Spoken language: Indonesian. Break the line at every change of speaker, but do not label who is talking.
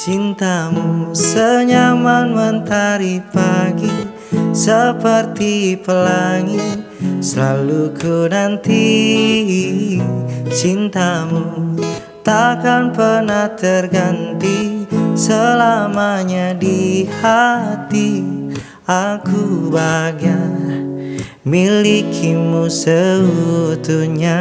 Cintamu senyaman mentari pagi Seperti pelangi Selalu ku nanti. Cintamu takkan pernah terganti Selamanya di hati. Aku bahagia Milikimu seutuhnya.